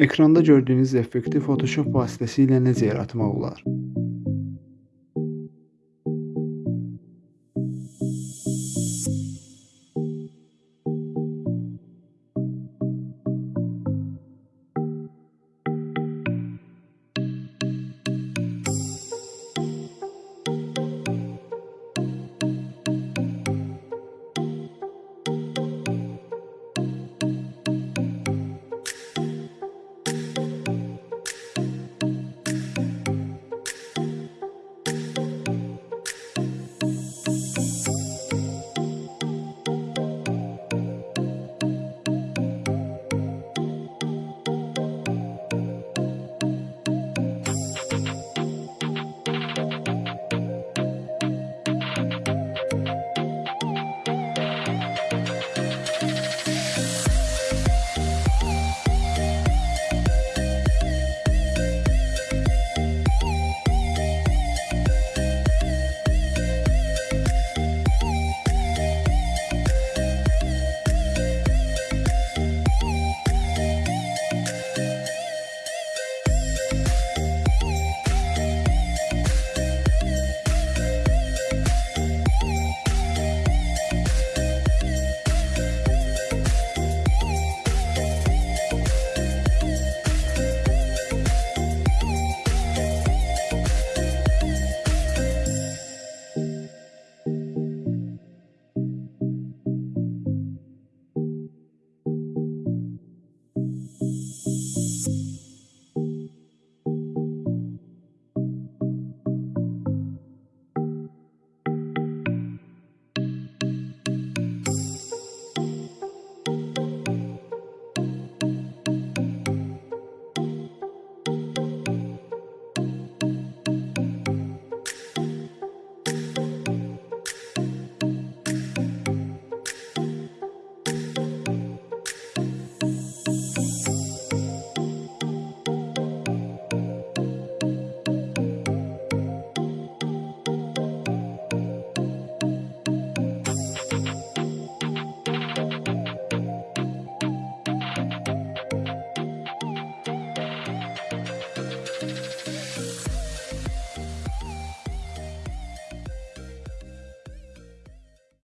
Ekranda gördüyünüz effekti Photoshop vasitəsilə necə yaratmaq olar?